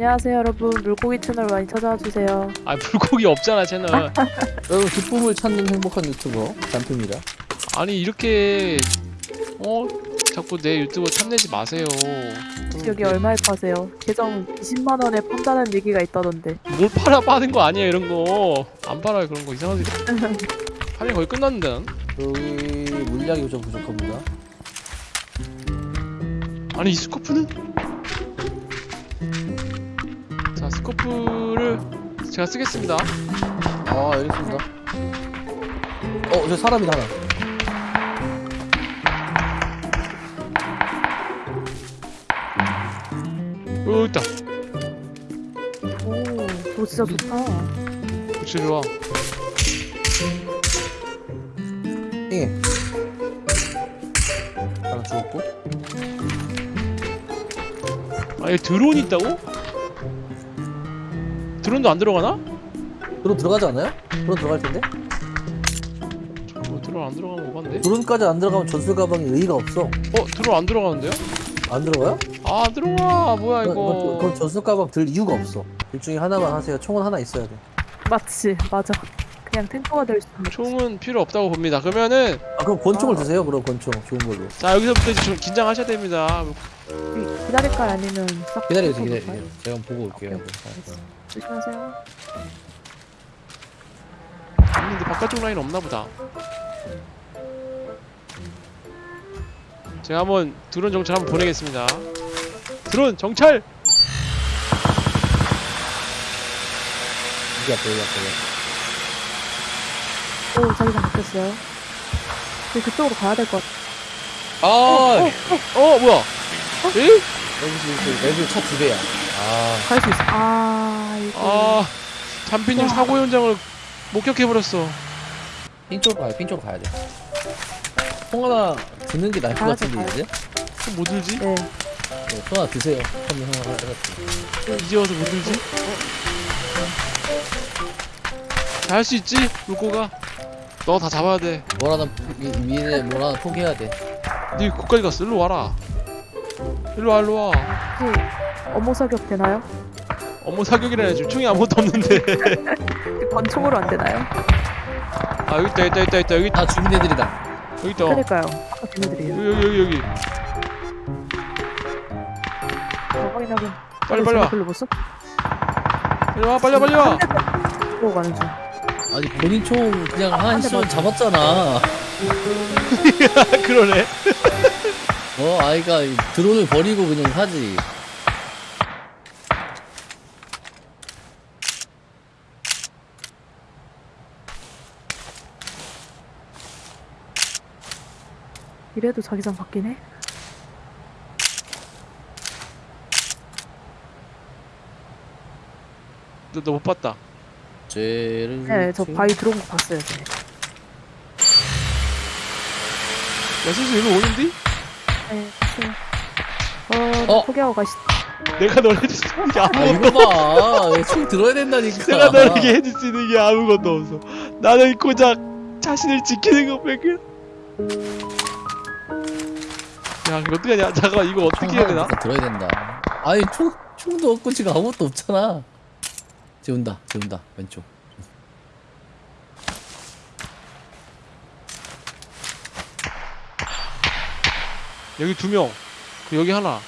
안녕하세요 여러분 물고기 채널 많이 찾아와 주세요. 아 물고기 없잖아 채널 여러분 기쁨을 찾는 행복한 유튜버 잔품이다. 아니 이렇게 어 자꾸 내 유튜브 탐내지 마세요 여기 얼마에 파세요? 계정 20만 원에 판다는 얘기가 있다던데. 뭘 팔아 파는 거 아니야 이런 거안 팔아요 그런 거 이상하지 판이 거의 끝났는데 난. 여기 물량이 좀 부족합니다. 아니 이 스코프는? 스코프를 제가 쓰겠습니다 아 여기 있습니다. 어, 저 사람이다 하나. 어 있다 오, 그거 진짜 좋다. 그치 좋아 예. 하나 죽었고. 아얘 드론이 있다고? 드론도 안 들어가나? 드론 들어가지 않아요? 드론 들어갈 텐데? 뭐 드론 안 들어가는 거 봤는데? 드론까지 안 들어가면 전술 가방에 의의가 없어. 어 드론 안 들어가는데요? 안 들어가요? 아안 들어가 뭐야 그건, 이거 그건 전술 가방 들 이유가 없어. 둘 중에 하나만 하세요. 총은 하나 있어야 돼. 맞지, 맞아. 그냥 탱커가 될 수 있는. 총은 필요 없다고 봅니다 그러면은 아 그럼 권총을 아. 드세요. 그럼 권총 좋은 걸로. 자 여기서부터 이제 좀 긴장하셔야 됩니다 기다릴까요? 아니면 싹 기다려주세요. 기다려주세요. 제가 한번 보고 올게요. 오케이, 알겠어. 조심하세요. 있는데 바깥쪽 라인 없나 보다 제가 한번 드론 정찰 한번 보내겠습니다 드론 정찰! 여기 앞에 여기 앞에. 오, 자기장 바뀌었어요. 우리 그쪽으로 가야 될 것 같아. 아어 뭐야 에? 여기 여기 차두 대야. 아 갈 수 있어. 아, 이거. 아 잠피님 사고 현장을 목격해버렸어 핀 쪽으로 가야 핀 쪽으로 가야 돼. 총 하나 드는 게 나을 것 가야죠, 같은데 이제. 그럼 뭐 들지? 네. 네, 총 하나 드세요. 처음에 형 하나 해가지고. 이제 와서 뭐 들지? 할수 있지? 물고가 너 다 잡아야 돼뭘 하나 미, 미래 뭘 하나 포기해야 돼. 니 거기까지 갔어 일로 와라 일로 와 일로 와 혹시 업무 사격 되나요? 어머 사격이라니 지금 총이 아무것도 없는데 권총으로 안 되나요? 아 여기 있다 있다 있다 있다 여기 있다 다 죽인 애들이다. 여기 있다 그러니까요. 아까 걔네들이에요. 여기 여기 여기 여기 어, 확인하긴. 빨리 빨리 와? 빨리 와 빨리 와 빨리 와 보고 가는 중. 아니 본인 총 그냥 한 맞- 잡았잖아. 그러네 어 아이가 이 드론을 버리고 그냥 하지. 이래도 자기장 바뀌네? 너못 봤다 죄를. 네, 저 지- 바위 들어온 거 봤어요. 네. 야 슬슬 일로 오는디? 네, 봤어요. 어, 어? 포기하고 가시. 내가 널 해줄 수 있는 게 아 아무것도 이거 봐. 이거 총 들어야 된다니까. 내가 너에게 해줄 수 있는 게 아무것도 없어 나는 고작 자신을 지키는 것밖에 야 이거 어떡하냐 잠깐만 이거 어떻게 해야 되나? 들어야 된다. 아니 총 총도 없고 지금 아무것도 없잖아. 재운다, 재운다 왼쪽. 여기 두명 그 여기 하나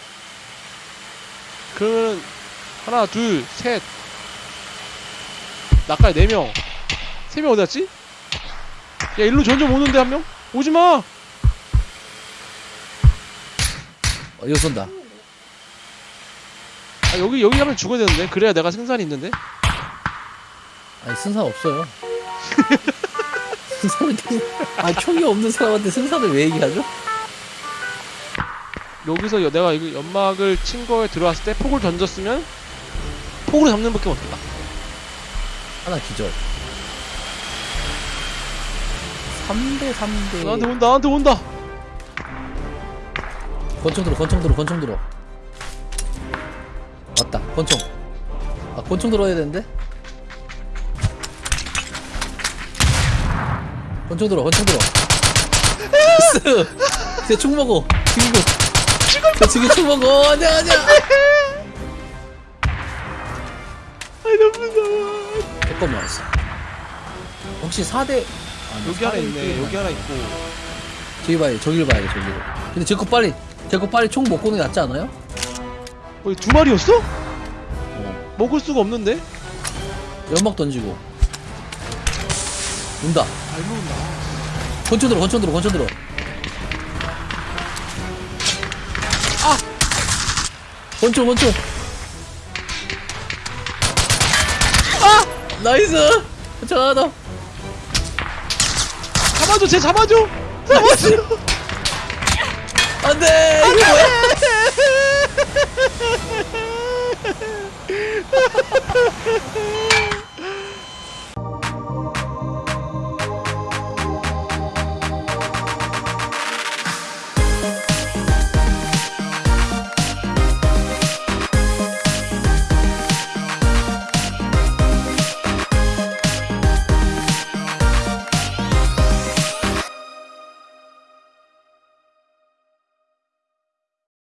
그러면 하나 둘셋 나까지 네명 세 명 어디 갔지? 야 일로 점점 오는데 한 명? 오지마 어, 이거 쏜다. 아 여기 여기 가면 죽어야 되는데 그래야 내가 생산이 있는데 아니 승산 없어요. 승산은 계속- 아니 총이 없는 사람한테 승산을 왜 얘기하죠? 여기서 여- 내가 이거 연막을 친 거에 들어왔을 때 폭을 던졌으면 폭으로 잡는 밖에 없다 하나 기절. 3대 3대. 나한테 온다 나한테 온다 권총 들어, 권총 들어, 권총 들어. 맞다, 권총. 아, 권총 들어야 되는데? 권총 들어, 권총 들어. 나이스! 쟤총 먹어. 죽이고. 저 지금 총 먹어. 아니야, 아니야. 아니 너무 무서워 잠깐만 혹시 4대 아, 여기 하나 있네 여기 하나 있고 저기 봐야 돼 저기를 봐야 돼 저기를 근데 제거 빨리 제거 빨리 총 먹고 오는 게 낫지 않아요? 어, 두 마리였어? 어 먹을 수가 없는데? 연막 던지고 온다. 잘 먹는다. 권총 들어 권총 들어 권총 들어. 아! 권총 권총. 아! nice! 더 잡아줘 쟤 잡아줘! 잡아줘! 안돼! 이게 뭐야